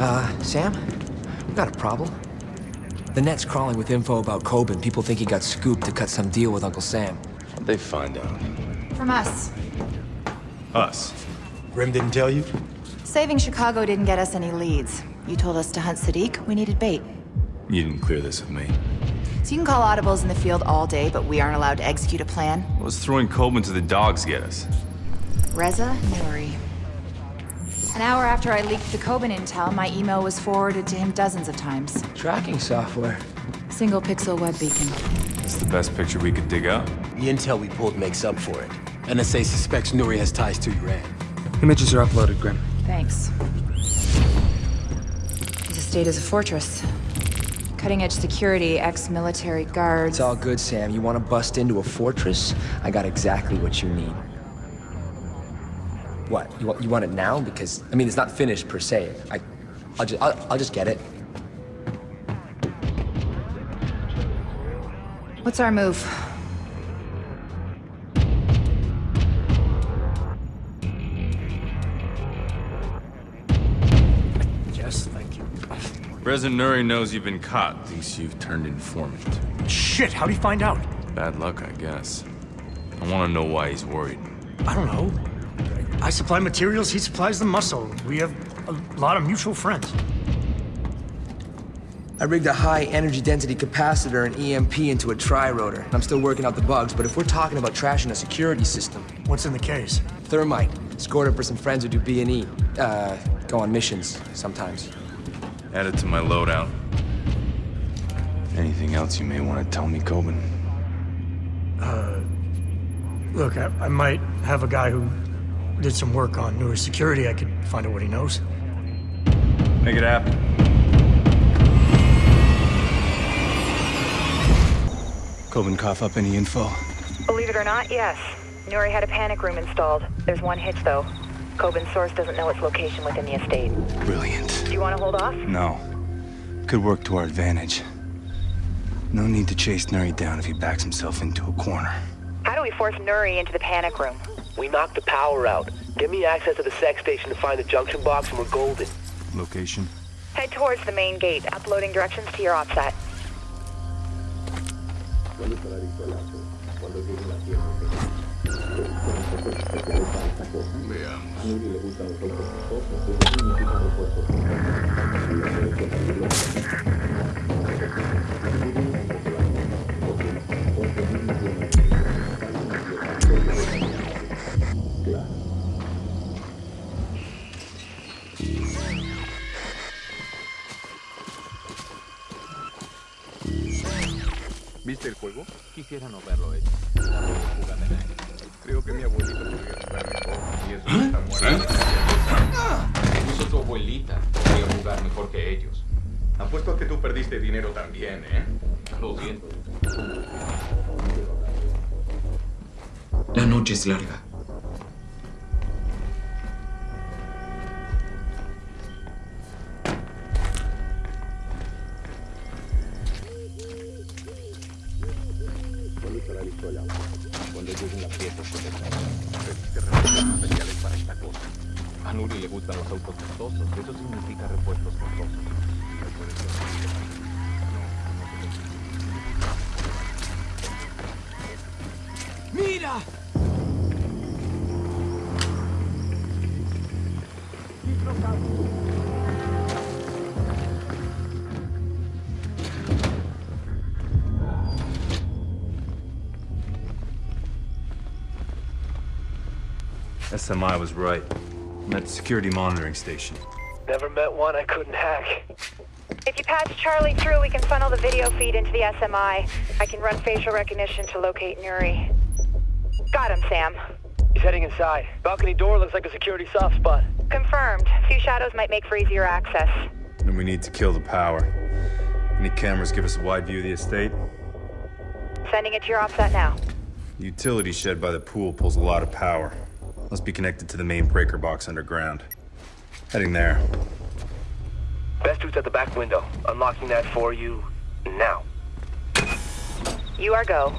Uh, Sam? We got a problem. The net's crawling with info about Kobin. People think he got scooped to cut some deal with Uncle Sam. What'd they find out? From us. Us. Grim didn't tell you? Saving Chicago didn't get us any leads. You told us to hunt Sadiq, we needed bait. You didn't clear this with me. So you can call audibles in the field all day, but we aren't allowed to execute a plan? What was throwing Kobin to the dogs get us? Reza Nouri. An hour after I leaked the Kobin intel, my email was forwarded to him dozens of times. Tracking software. Single pixel web beacon. It's the best picture we could dig up. The intel we pulled makes up for it. NSA suspects Nouri has ties to Iran. Images are uploaded, Grim. Thanks. His estate is a fortress. Cutting-edge security, ex-military guards. It's all good, Sam. You want to bust into a fortress? I got exactly what you need. What? You want, you want it now? Because, I mean, it's not finished per se. I, I'll just, I'll, I'll just get it. What's our move? Yes, thank you. President Nouri knows you've been caught, thinks you've turned informant. Shit, how'd he find out? Bad luck, I guess. I want to know why he's worried. I don't know. I supply materials, he supplies the muscle. We have a lot of mutual friends. I rigged a high energy density capacitor and EMP into a tri-rotor. I'm still working out the bugs, but if we're talking about trashing a security system, What's in the case? thermite, scored it for some friends who do B&E. Uh, go on missions sometimes. Add it to my loadout. Anything else you may want to tell me, Kobin? Look, I, I might have a guy who did some work on newer security. I could find out what he knows. Make it happen. Kobin cough up any info? Believe it or not, yes. Nouri had a panic room installed. There's one hitch, though. Kobin's source doesn't know its location within the estate. Brilliant. Do you want to hold off? No. Could work to our advantage. No need to chase Nouri down if he backs himself into a corner. How do we force Nouri into the panic room? We knocked the power out. Give me access to the sex station to find the junction box and we're golden. Location? Head towards the main gate, uploading directions to your OPSAT. ¿Viste el juego? Quisiera no verlo de nada. Creo que mi abuelita podría jugar mejor. Y eso no está muerto. Incluso tu abuelita podría jugar mejor que ellos. Apuesto a que tú perdiste dinero también, ¿eh? Lo siento. La noche es larga. Pediste repuestos especiales para esta cosa. A Nuri le gustan los autos costosos. Eso significa repuestos costosos. ¡Mira! SMI was right. I'm at the security monitoring station. Never met one I couldn't hack. If you patch Charlie through, we can funnel the video feed into the SMI. I can run facial recognition to locate Nouri. Got him, Sam. He's heading inside. Balcony door looks like a security soft spot. Confirmed. Few shadows might make for easier access. Then we need to kill the power. Any cameras give us a wide view of the estate? Sending it to your OPSAT now. The utility shed by the pool pulls a lot of power. Must be connected to the main breaker box underground. Heading there. Best routes at the back window. Unlocking that for you now. You are go.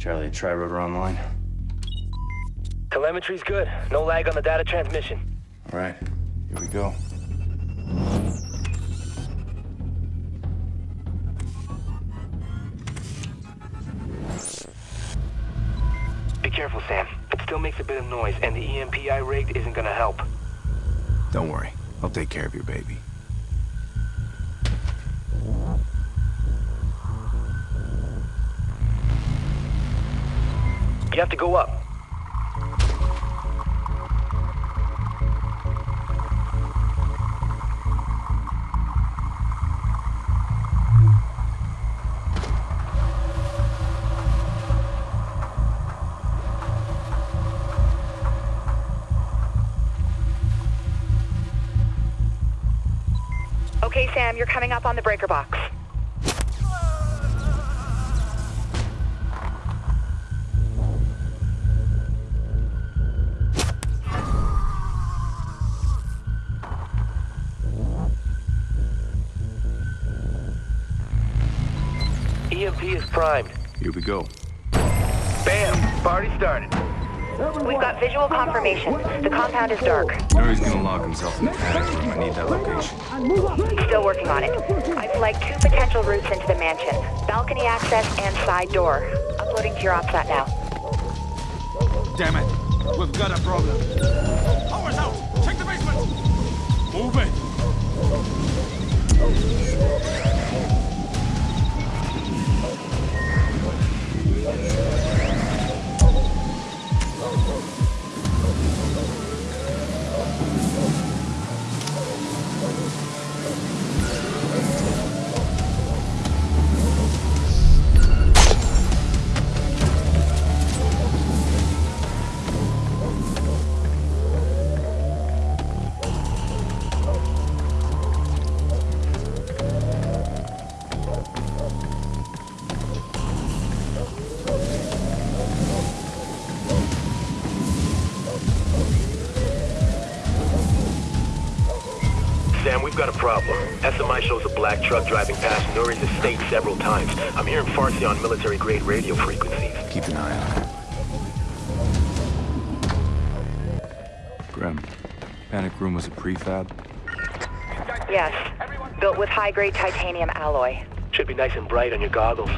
Charlie, a tri-rotor online. Telemetry's good. No lag on the data transmission. All right, here we go. Be careful, Sam. It still makes a bit of noise, and the EMP I rigged isn't gonna help. Don't worry, I'll take care of your baby. You have to go up. Okay, Sam, you're coming up on the breaker box. EMP is primed. Here we go. Bam! Party started. We've got visual confirmation. The compound is dark. Nouri's gonna lock himself in the panic room. I need that location. Still working on it. I've flagged two potential routes into the mansion. Balcony access and side door. Uploading to your OPSAT now. Damn it. We've got a problem. Power's out. Check the basement. Move it. Problem. SMI shows a black truck driving past Nouri's estate several times. I'm hearing Farsi on military-grade radio frequencies. Keep an eye on it. Grim, panic room was a prefab. Yes. Built with high-grade titanium alloy. Should be nice and bright on your goggles.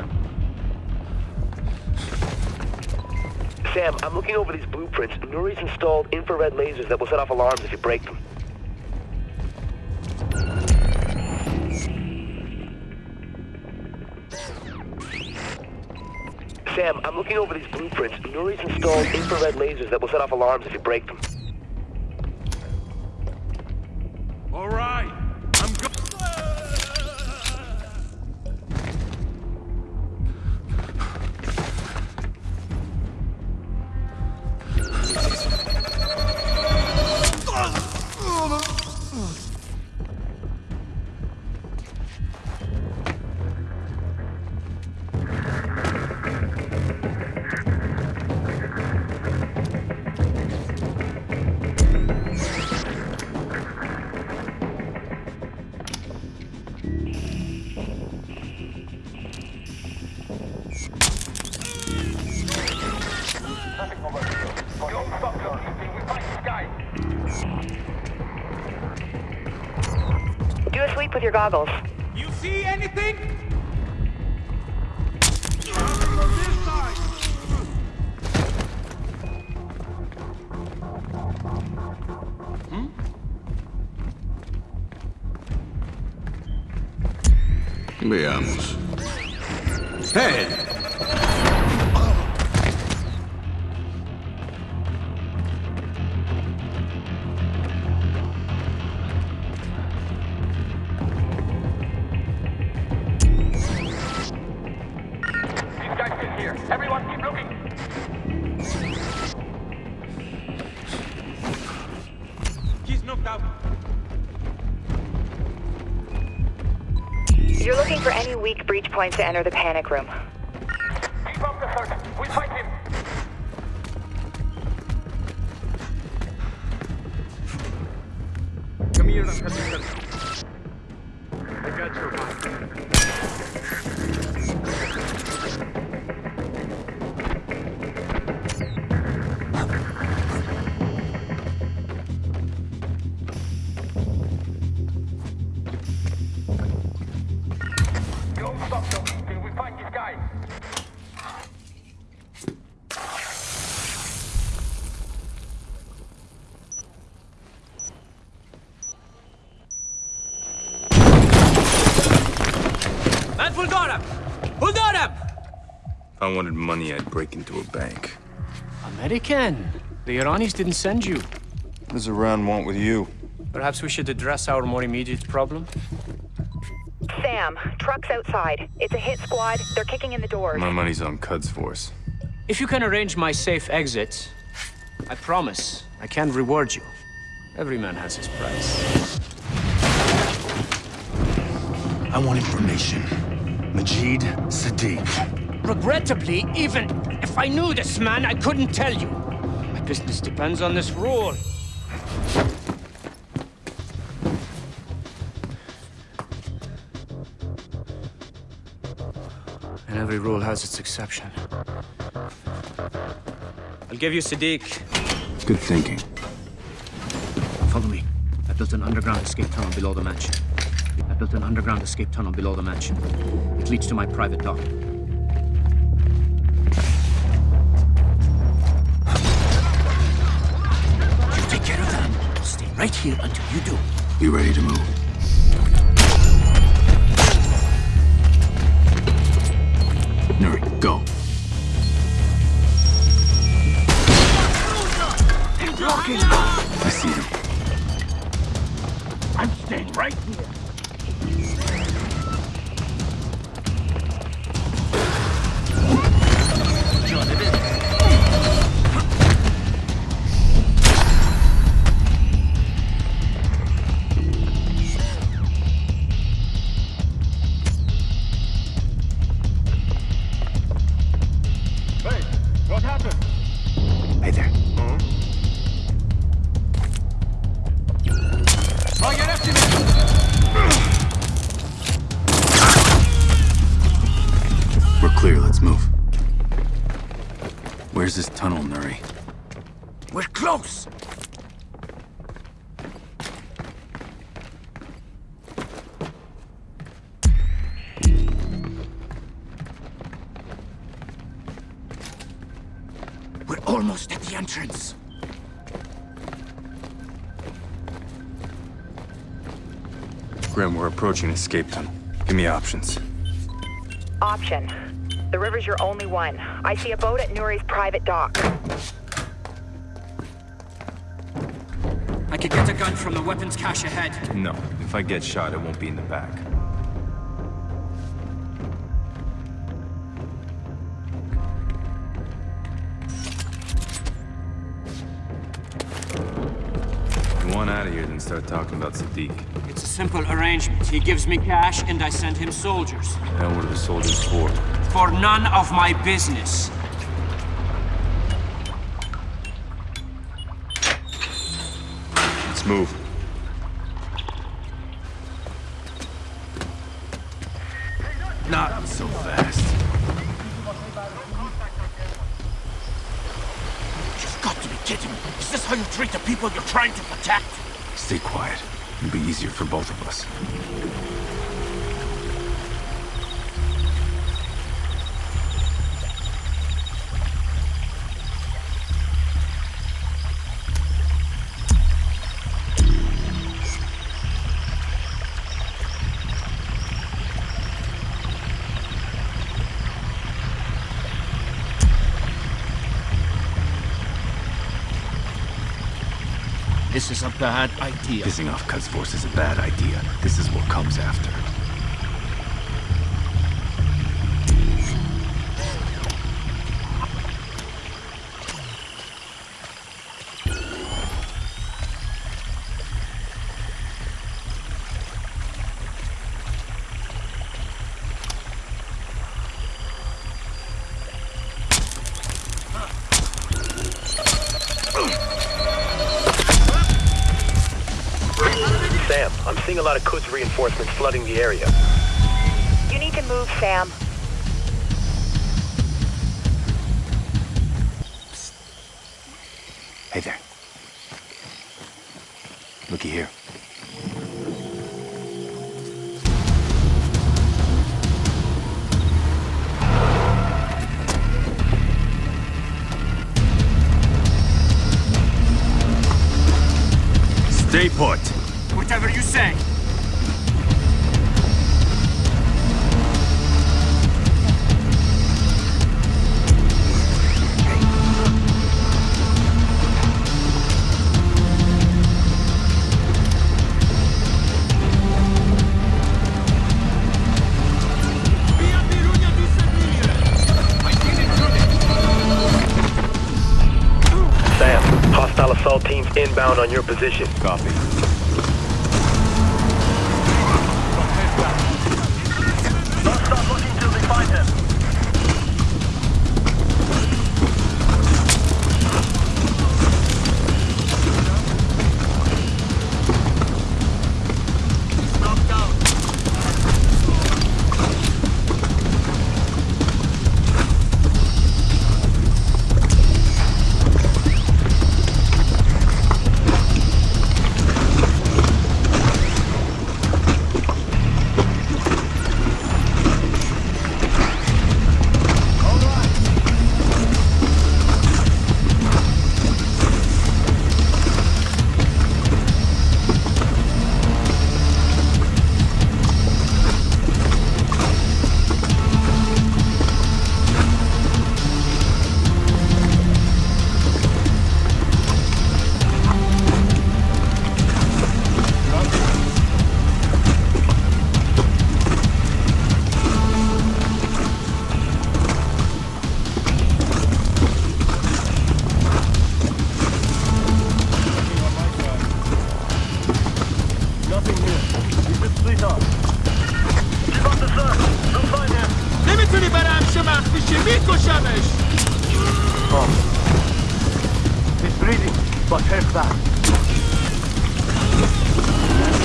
Sam, I'm looking over these blueprints. Nouri's installed infrared lasers that will set off alarms if you break them. Sam, I'm looking over these blueprints. Nouri's installed infrared lasers that will set off alarms if you break them. With your goggles. You see anything? Veamos. ¡Hey! You're looking for any weak breach points to enter the panic room. Keep up the. We'll find him. Come here, If I wanted money, I'd break into a bank. American. The Iranis didn't send you. What does Iran want with you? Perhaps we should address our more immediate problem. Sam, truck's outside. It's a hit squad. They're kicking in the doors. My money's on Quds force. If you can arrange my safe exit, I promise I can reward you. Every man has his price. I want information. Majid Sadiq. Regrettably, even if I knew this man, I couldn't tell you. My business depends on this rule. And every rule has its exception. I'll give you Sadiq. Good thinking. Follow me. I built an underground escape tunnel below the mansion. I built an underground escape tunnel below the mansion. It leads to my private dock. Right here until you do. You ready to move? Nouri, go. I see him. I'm staying right here. Grim, we're approaching escape tunnel. Give me options. Option. The river's your only one. I see a boat at Nouri's private dock. I could get a gun from the weapons cache ahead. No. If I get shot, it won't be in the back. You want out of here, then start talking about Sadiq. It's a simple arrangement. He gives me cash and I send him soldiers. And what are the soldiers for? For none of my business. Let's move. Not so fast. You've got to be kidding me. Is this how you treat the people you're trying to protect? Stay quiet. It'll be easier for both of us. This is a bad idea. Pissing off Quds Force is a bad idea. This is what comes after. Seeing a lot of Quds reinforcements flooding the area. You need to move, Sam. Hey there. Looky here. Stay put. Whatever you say. Position. Copy.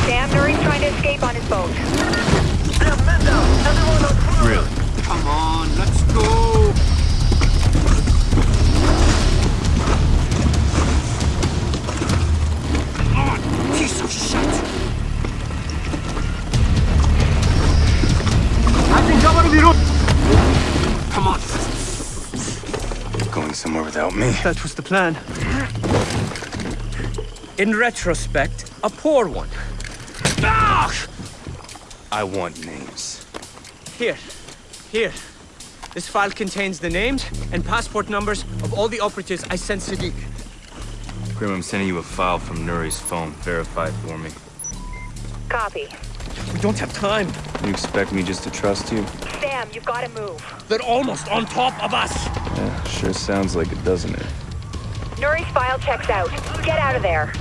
Sam, Nouri's trying to escape on his boat. Really? Come on, let's go. On, piece of shit. Come on. Going somewhere without me. That was the plan. In retrospect, a poor one. Ah! I want names. Here, here. This file contains the names and passport numbers of all the operatives I sent Sadiq. Grim, I'm sending you a file from Nouri's phone. Verify it for me. Copy. We don't have time. You expect me just to trust you? Sam, you've got to move. They're almost on top of us. Yeah, sure sounds like it, doesn't it? Nouri's file checks out. Get out of there.